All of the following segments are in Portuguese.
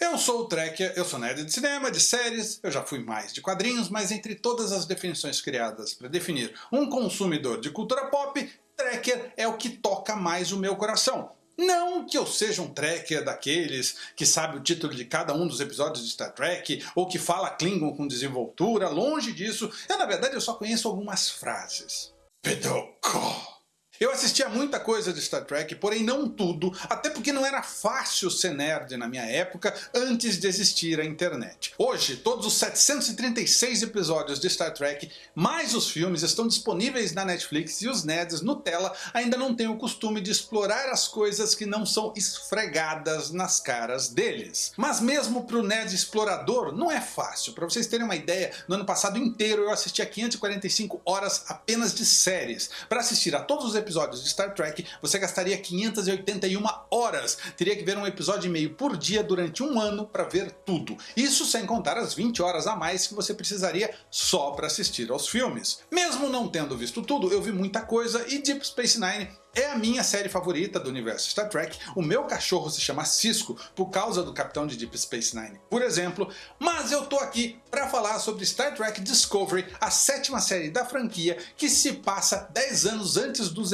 Eu sou o Trekker, eu sou nerd de cinema, de séries, eu já fui mais de quadrinhos, mas entre todas as definições criadas para definir um consumidor de cultura pop, Trekker é o que toca mais o meu coração. Não que eu seja um trekker daqueles que sabe o título de cada um dos episódios de Star Trek, ou que fala Klingon com desenvoltura, longe disso. Eu, na verdade, eu só conheço algumas frases. Pedoko. Eu assistia muita coisa de Star Trek, porém não tudo, até porque não era fácil ser nerd na minha época antes de existir a internet. Hoje, todos os 736 episódios de Star Trek, mais os filmes, estão disponíveis na Netflix e os nerds Nutella ainda não têm o costume de explorar as coisas que não são esfregadas nas caras deles. Mas mesmo pro nerd explorador não é fácil. Para vocês terem uma ideia, no ano passado inteiro eu assisti a 545 horas apenas de séries. Para assistir a todos os episódios episódios de Star Trek, você gastaria 581 horas. Teria que ver um episódio e meio por dia durante um ano para ver tudo. Isso sem contar as 20 horas a mais que você precisaria só para assistir aos filmes. Mesmo não tendo visto tudo, eu vi muita coisa e Deep Space Nine é a minha série favorita do universo Star Trek, o meu cachorro se chama Cisco por causa do capitão de Deep Space Nine, por exemplo, mas eu tô aqui para falar sobre Star Trek Discovery, a sétima série da franquia que se passa 10 anos antes dos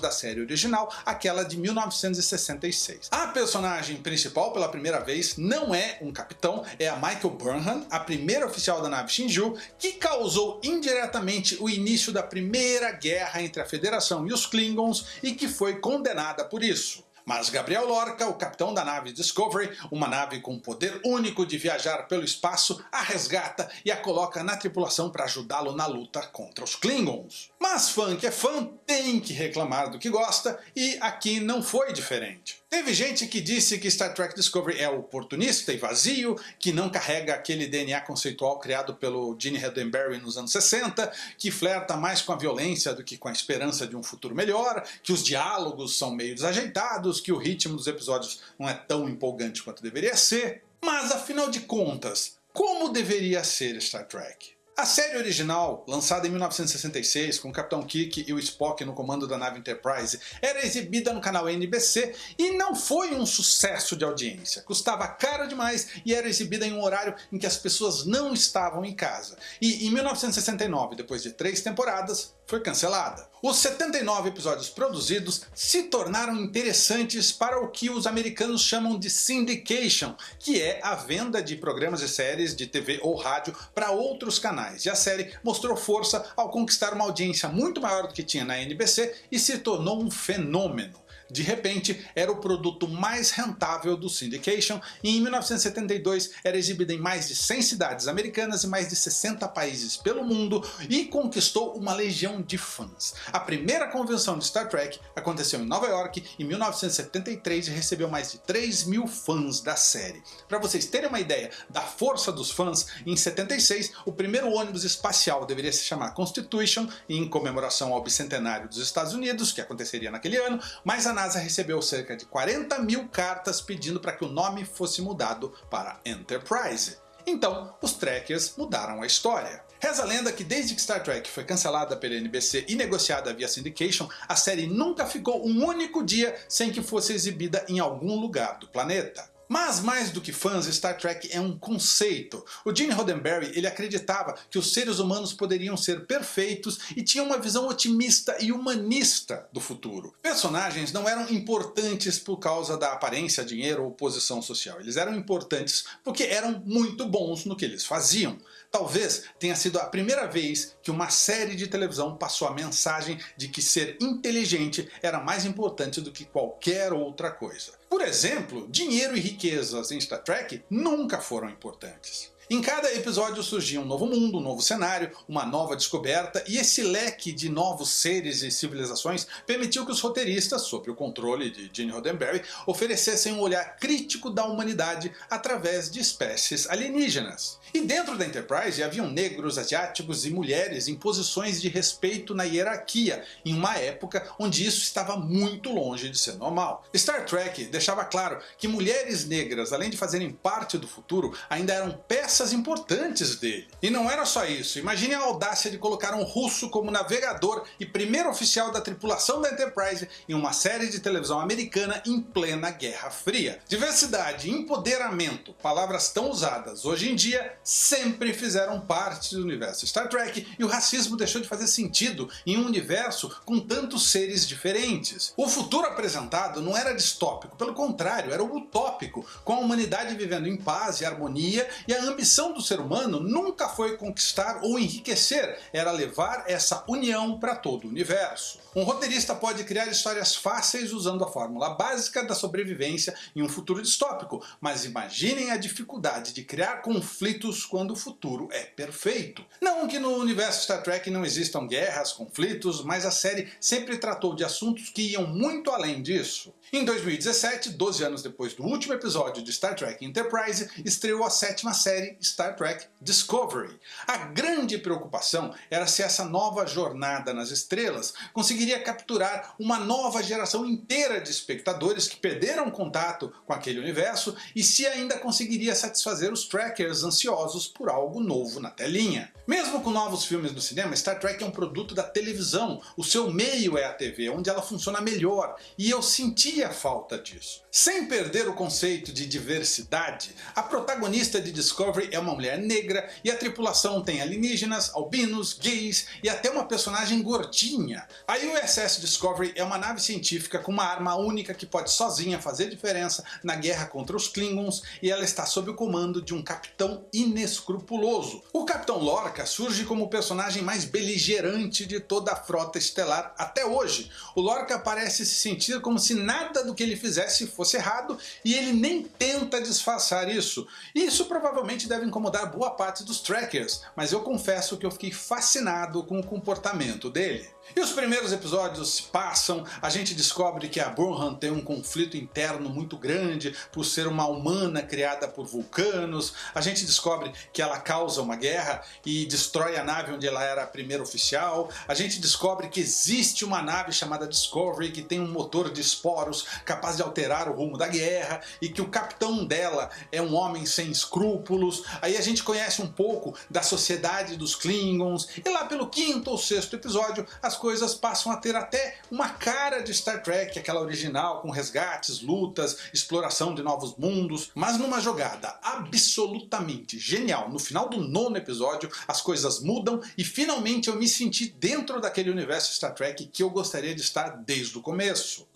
da série original, aquela de 1966. A personagem principal pela primeira vez não é um capitão, é a Michael Burnham, a primeira oficial da nave Shinju, que causou indiretamente o início da primeira guerra entre a Federação e os Klingons e que foi condenada por isso. Mas Gabriel Lorca, o capitão da nave Discovery, uma nave com poder único de viajar pelo espaço, a resgata e a coloca na tripulação para ajudá-lo na luta contra os Klingons. Mas fã que é fã tem que reclamar do que gosta, e aqui não foi diferente. Teve gente que disse que Star Trek Discovery é oportunista e vazio, que não carrega aquele DNA conceitual criado pelo Gene Roddenberry nos anos 60, que flerta mais com a violência do que com a esperança de um futuro melhor, que os diálogos são meio desajeitados, que o ritmo dos episódios não é tão empolgante quanto deveria ser. Mas afinal de contas, como deveria ser Star Trek? A série original, lançada em 1966 com o Capitão Kirk e o Spock no comando da nave Enterprise, era exibida no canal NBC e não foi um sucesso de audiência. Custava caro demais e era exibida em um horário em que as pessoas não estavam em casa. E em 1969, depois de três temporadas, foi cancelada. Os 79 episódios produzidos se tornaram interessantes para o que os americanos chamam de syndication, que é a venda de programas e séries de TV ou rádio para outros canais, e a série mostrou força ao conquistar uma audiência muito maior do que tinha na NBC e se tornou um fenômeno de repente era o produto mais rentável do syndication e em 1972 era exibida em mais de 100 cidades americanas e mais de 60 países pelo mundo e conquistou uma legião de fãs. A primeira convenção de Star Trek aconteceu em Nova York em 1973 e recebeu mais de 3 mil fãs da série. Para vocês terem uma ideia da força dos fãs, em 76 o primeiro ônibus espacial deveria se chamar Constitution em comemoração ao bicentenário dos Estados Unidos, que aconteceria naquele ano, mas a NASA recebeu cerca de 40 mil cartas pedindo para que o nome fosse mudado para Enterprise. Então, os Trekkers mudaram a história. Reza a lenda que desde que Star Trek foi cancelada pela NBC e negociada via Syndication, a série nunca ficou um único dia sem que fosse exibida em algum lugar do planeta. Mas mais do que fãs, Star Trek é um conceito. O Gene Roddenberry ele acreditava que os seres humanos poderiam ser perfeitos e tinha uma visão otimista e humanista do futuro. Personagens não eram importantes por causa da aparência, dinheiro ou posição social. Eles eram importantes porque eram muito bons no que eles faziam. Talvez tenha sido a primeira vez que uma série de televisão passou a mensagem de que ser inteligente era mais importante do que qualquer outra coisa. Por exemplo, dinheiro e riquezas em Star Trek nunca foram importantes. Em cada episódio surgia um novo mundo, um novo cenário, uma nova descoberta, e esse leque de novos seres e civilizações permitiu que os roteiristas, sob o controle de Gene Roddenberry, oferecessem um olhar crítico da humanidade através de espécies alienígenas. E dentro da Enterprise haviam negros, asiáticos e mulheres em posições de respeito na hierarquia, em uma época onde isso estava muito longe de ser normal. Star Trek deixava claro que mulheres negras, além de fazerem parte do futuro, ainda eram peças peças importantes dele. E não era só isso, imagine a audácia de colocar um russo como navegador e primeiro oficial da tripulação da Enterprise em uma série de televisão americana em plena Guerra Fria. Diversidade empoderamento, palavras tão usadas hoje em dia, sempre fizeram parte do universo Star Trek e o racismo deixou de fazer sentido em um universo com tantos seres diferentes. O futuro apresentado não era distópico, pelo contrário, era utópico, com a humanidade vivendo em paz e harmonia e a ambição do ser humano nunca foi conquistar ou enriquecer, era levar essa união para todo o universo. Um roteirista pode criar histórias fáceis usando a fórmula básica da sobrevivência em um futuro distópico, mas imaginem a dificuldade de criar conflitos quando o futuro é perfeito. Não que no universo Star Trek não existam guerras, conflitos, mas a série sempre tratou de assuntos que iam muito além disso. Em 2017, 12 anos depois do último episódio de Star Trek Enterprise, estreou a sétima série Star Trek Discovery. A grande preocupação era se essa nova jornada nas estrelas conseguiria capturar uma nova geração inteira de espectadores que perderam contato com aquele universo e se ainda conseguiria satisfazer os trackers ansiosos por algo novo na telinha. Mesmo com novos filmes no cinema, Star Trek é um produto da televisão, o seu meio é a TV, onde ela funciona melhor, e eu sentia falta disso. Sem perder o conceito de diversidade, a protagonista de Discovery é uma mulher negra e a tripulação tem alienígenas, albinos, gays e até uma personagem gordinha. A USS Discovery é uma nave científica com uma arma única que pode sozinha fazer diferença na guerra contra os Klingons e ela está sob o comando de um capitão inescrupuloso. O Capitão Lorca surge como o personagem mais beligerante de toda a frota estelar até hoje. O Lorca parece se sentir como se nada do que ele fizesse fosse errado e ele nem tenta disfarçar isso. Isso provavelmente deve incomodar boa parte dos trackers, mas eu confesso que eu fiquei fascinado com o comportamento dele. E os primeiros episódios se passam, a gente descobre que a Burnham tem um conflito interno muito grande por ser uma humana criada por vulcanos, a gente descobre que ela causa uma guerra e destrói a nave onde ela era a primeira oficial, a gente descobre que existe uma nave chamada Discovery que tem um motor de esporos capaz de alterar o rumo da guerra e que o capitão dela é um homem sem escrúpulos, aí a gente conhece um pouco da sociedade dos Klingons. E lá pelo quinto ou sexto episódio as coisas passam a ter até uma cara de Star Trek, aquela original, com resgates, lutas, exploração de novos mundos, mas numa jogada absolutamente genial. No final do nono episódio, as coisas mudam e finalmente eu me senti dentro daquele universo Star Trek que eu gostaria de estar desde o começo.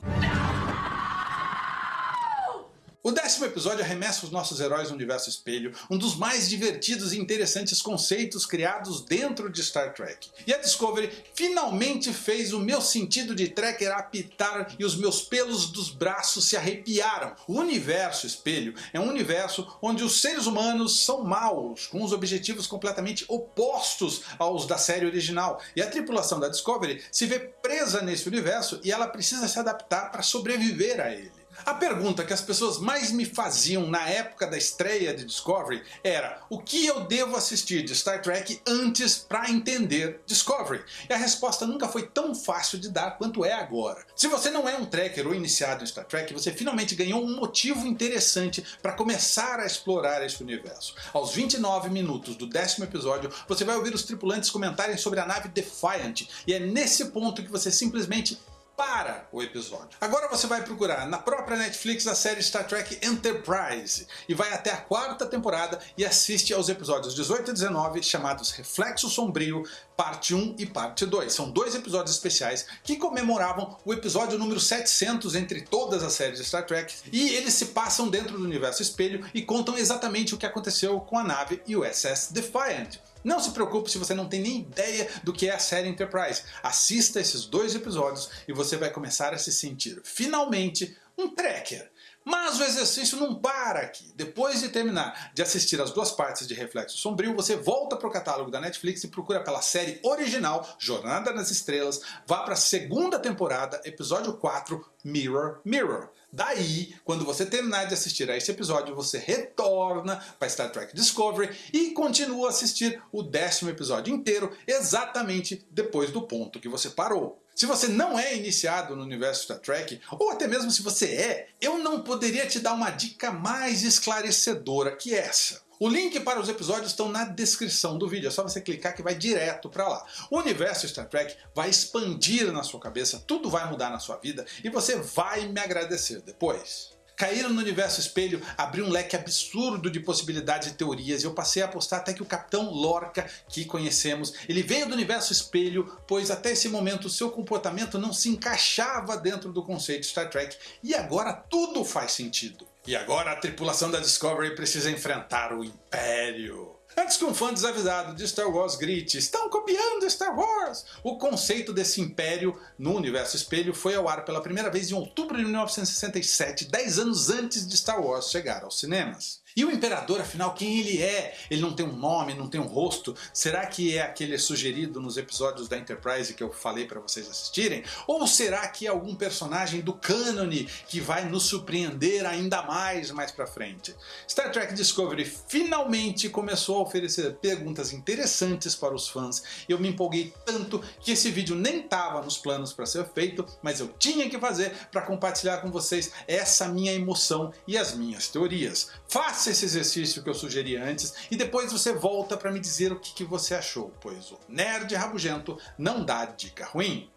O décimo episódio arremessa os nossos heróis no universo espelho, um dos mais divertidos e interessantes conceitos criados dentro de Star Trek. E a Discovery finalmente fez o meu sentido de trekker apitar e os meus pelos dos braços se arrepiaram. O universo espelho é um universo onde os seres humanos são maus, com os objetivos completamente opostos aos da série original, e a tripulação da Discovery se vê presa nesse universo e ela precisa se adaptar para sobreviver a ele. A pergunta que as pessoas mais me faziam na época da estreia de Discovery era o que eu devo assistir de Star Trek antes para entender Discovery? E a resposta nunca foi tão fácil de dar quanto é agora. Se você não é um trekker ou iniciado em Star Trek, você finalmente ganhou um motivo interessante para começar a explorar esse universo. Aos 29 minutos do décimo episódio, você vai ouvir os tripulantes comentarem sobre a nave Defiant, e é nesse ponto que você simplesmente para o episódio. Agora você vai procurar na própria Netflix a série Star Trek Enterprise e vai até a quarta temporada e assiste aos episódios 18 e 19 chamados Reflexo Sombrio, parte 1 e parte 2. São dois episódios especiais que comemoravam o episódio número 700 entre todas as séries de Star Trek e eles se passam dentro do universo espelho e contam exatamente o que aconteceu com a nave USS Defiant. Não se preocupe se você não tem nem ideia do que é a série Enterprise. Assista esses dois episódios e você vai começar a se sentir, finalmente, um trekker. Mas o exercício não para aqui. Depois de terminar de assistir as duas partes de Reflexo Sombrio, você volta para o catálogo da Netflix e procura pela série original Jornada nas Estrelas, vá para a segunda temporada, episódio 4, Mirror Mirror. Daí, quando você terminar de assistir a esse episódio, você retorna para Star Trek Discovery e continua a assistir o décimo episódio inteiro, exatamente depois do ponto que você parou. Se você não é iniciado no universo Star Trek, ou até mesmo se você é, eu não poderia te dar uma dica mais esclarecedora que essa. O link para os episódios estão na descrição do vídeo, é só você clicar que vai direto para lá. O universo Star Trek vai expandir na sua cabeça, tudo vai mudar na sua vida e você vai me agradecer depois. Caíram no universo espelho, abriu um leque absurdo de possibilidades e teorias e eu passei a apostar até que o Capitão Lorca, que conhecemos, ele veio do universo espelho, pois até esse momento seu comportamento não se encaixava dentro do conceito Star Trek e agora tudo faz sentido. E agora a tripulação da Discovery precisa enfrentar o Império. Antes que um fã desavisado de Star Wars grite estão copiando Star Wars, o conceito desse império no universo espelho foi ao ar pela primeira vez em outubro de 1967, 10 anos antes de Star Wars chegar aos cinemas. E o Imperador, afinal, quem ele é? Ele não tem um nome, não tem um rosto? Será que é aquele sugerido nos episódios da Enterprise que eu falei para vocês assistirem? Ou será que é algum personagem do cânone que vai nos surpreender ainda mais mais pra frente? Star Trek Discovery finalmente começou a oferecer perguntas interessantes para os fãs eu me empolguei tanto que esse vídeo nem estava nos planos para ser feito, mas eu tinha que fazer para compartilhar com vocês essa minha emoção e as minhas teorias. Faça Faça esse exercício que eu sugeri antes e depois você volta para me dizer o que, que, você achou, pois o nerd rabugento não dá dica ruim.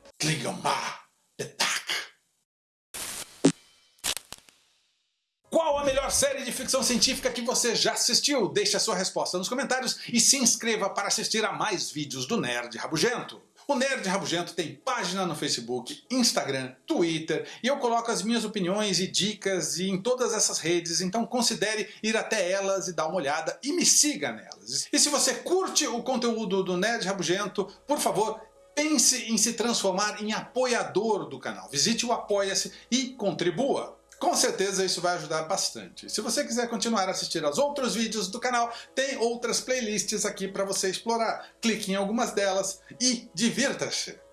Qual a melhor série de ficção científica que você já assistiu? Deixe a sua resposta nos comentários e se inscreva para assistir a mais vídeos do Nerd Rabugento. O Nerd Rabugento tem página no Facebook, Instagram, Twitter e eu coloco as minhas opiniões e dicas em todas essas redes, então considere ir até elas e dar uma olhada e me siga nelas. E se você curte o conteúdo do Nerd Rabugento, por favor, pense em se transformar em apoiador do canal. Visite o Apoia-se e contribua. Com certeza isso vai ajudar bastante. Se você quiser continuar a assistir aos outros vídeos do canal, tem outras playlists aqui para você explorar. Clique em algumas delas e divirta-se!